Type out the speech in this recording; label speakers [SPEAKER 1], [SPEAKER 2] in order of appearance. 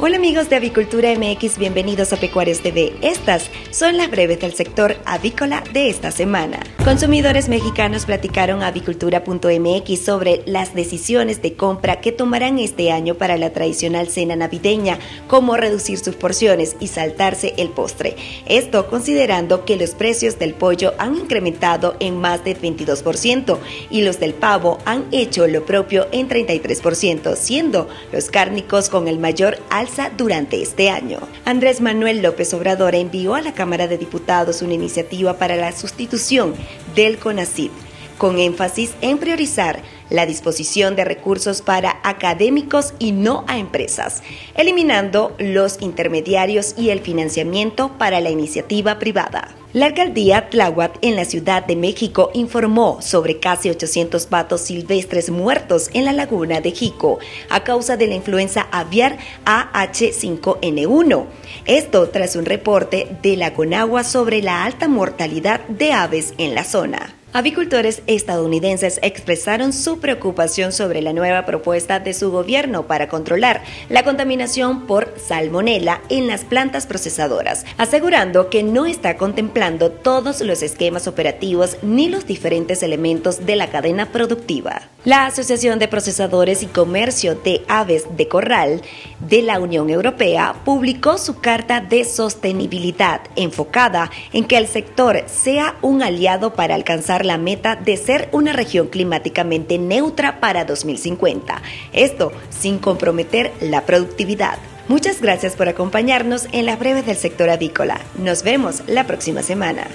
[SPEAKER 1] Hola amigos de Avicultura MX, bienvenidos a Pecuarios TV. Estas son las breves del sector avícola de esta semana. Consumidores mexicanos platicaron a avicultura.mx sobre las decisiones de compra que tomarán este año para la tradicional cena navideña, como reducir sus porciones y saltarse el postre. Esto considerando que los precios del pollo han incrementado en más de 22% y los del pavo han hecho lo propio en 33%, siendo los cárnicos con el mayor alto durante este año. Andrés Manuel López Obrador envió a la Cámara de Diputados una iniciativa para la sustitución del CONACYT, con énfasis en priorizar la disposición de recursos para académicos y no a empresas, eliminando los intermediarios y el financiamiento para la iniciativa privada. La alcaldía Tláhuac en la Ciudad de México informó sobre casi 800 patos silvestres muertos en la laguna de Jico a causa de la influenza aviar AH5N1. Esto tras un reporte de la Conagua sobre la alta mortalidad de aves en la zona. Avicultores estadounidenses expresaron su preocupación sobre la nueva propuesta de su gobierno para controlar la contaminación por salmonela en las plantas procesadoras, asegurando que no está contemplando todos los esquemas operativos ni los diferentes elementos de la cadena productiva. La Asociación de Procesadores y Comercio de Aves de Corral de la Unión Europea publicó su carta de sostenibilidad enfocada en que el sector sea un aliado para alcanzar la meta de ser una región climáticamente neutra para 2050. Esto sin comprometer la productividad. Muchas gracias por acompañarnos en las breves del sector avícola. Nos vemos la próxima semana.